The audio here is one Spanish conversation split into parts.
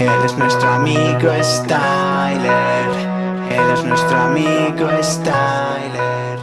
Él es nuestro amigo Styler. Él es nuestro amigo Styler.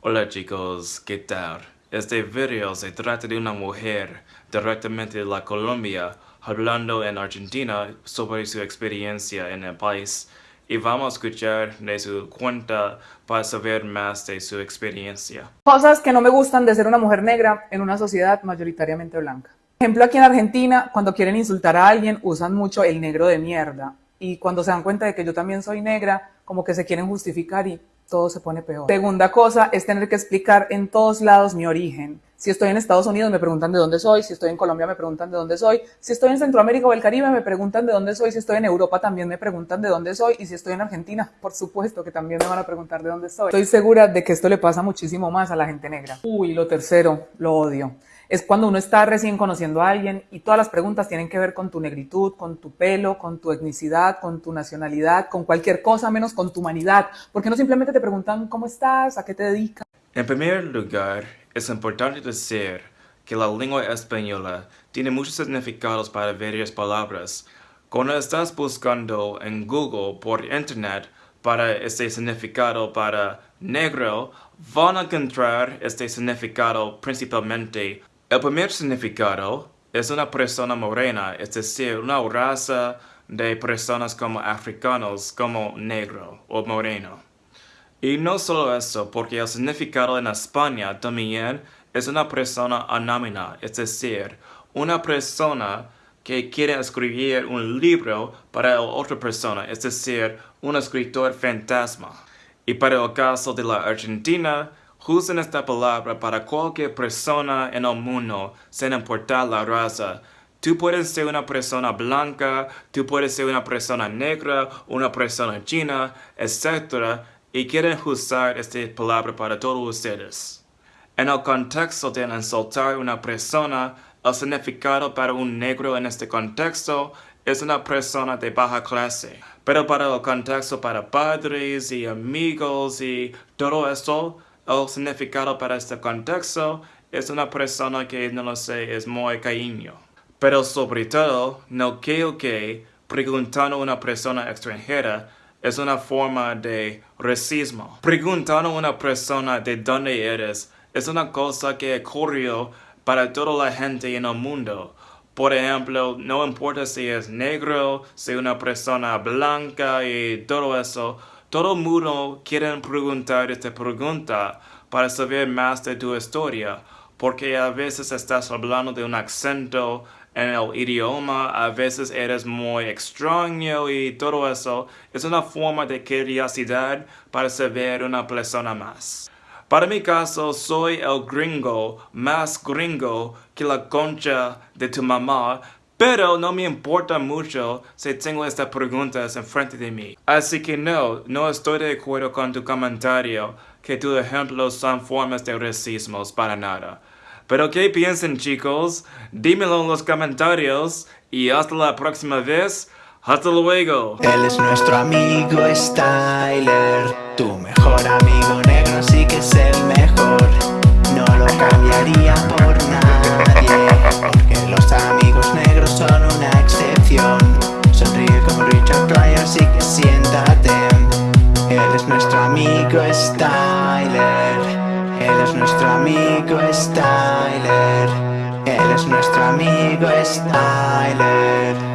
Hola chicos, ¿qué tal? Este video se trata de una mujer directamente de la Colombia hablando en Argentina sobre su experiencia en el país y vamos a escuchar de su cuenta para saber más de su experiencia. Cosas que no me gustan de ser una mujer negra en una sociedad mayoritariamente blanca. Ejemplo, aquí en Argentina, cuando quieren insultar a alguien, usan mucho el negro de mierda. Y cuando se dan cuenta de que yo también soy negra, como que se quieren justificar y todo se pone peor. Segunda cosa es tener que explicar en todos lados mi origen. Si estoy en Estados Unidos me preguntan de dónde soy, si estoy en Colombia me preguntan de dónde soy, si estoy en Centroamérica o el Caribe me preguntan de dónde soy, si estoy en Europa también me preguntan de dónde soy y si estoy en Argentina, por supuesto que también me van a preguntar de dónde soy. Estoy segura de que esto le pasa muchísimo más a la gente negra. Uy, lo tercero, lo odio es cuando uno está recién conociendo a alguien y todas las preguntas tienen que ver con tu negritud, con tu pelo, con tu etnicidad, con tu nacionalidad, con cualquier cosa menos con tu humanidad. Porque no simplemente te preguntan cómo estás, a qué te dedicas. En primer lugar, es importante decir que la lengua española tiene muchos significados para varias palabras. Cuando estás buscando en Google por internet para este significado para negro, van a encontrar este significado principalmente el primer significado es una persona morena, es decir, una raza de personas como africanos, como negro o moreno. Y no solo eso, porque el significado en España también es una persona anónima, es decir, una persona que quiere escribir un libro para otra persona, es decir, un escritor fantasma. Y para el caso de la Argentina, Usen esta palabra para cualquier persona en el mundo, sin importar la raza. Tú puedes ser una persona blanca, tú puedes ser una persona negra, una persona china, etc. Y quieren usar esta palabra para todos ustedes. En el contexto de insultar a una persona, el significado para un negro en este contexto es una persona de baja clase. Pero para el contexto para padres y amigos y todo eso, el significado para este contexto es una persona que no lo sé, es muy cariño. Pero sobre todo, no creo que preguntando a una persona extranjera es una forma de racismo. Preguntando a una persona de dónde eres es una cosa que ocurrió para toda la gente en el mundo. Por ejemplo, no importa si es negro, si una persona blanca y todo eso, todo mundo quiere preguntar esta pregunta para saber más de tu historia, porque a veces estás hablando de un acento en el idioma, a veces eres muy extraño y todo eso. Es una forma de curiosidad para saber una persona más. Para mi caso, soy el gringo más gringo que la concha de tu mamá pero no me importa mucho si tengo estas preguntas enfrente de mí. Así que no, no estoy de acuerdo con tu comentario que tus ejemplos son formas de racismo para nada. Pero ¿qué piensan chicos? Dímelo en los comentarios y hasta la próxima vez. Hasta luego. Él es nuestro amigo Styler, tu mejor amigo negro, así que es el mejor. No lo cambiaría por nadie, porque los amigos negros son una excepción Sonríe como Richard Pryor, así que siéntate Él es nuestro amigo Styler amigo Styler. Él es nuestro amigo Styler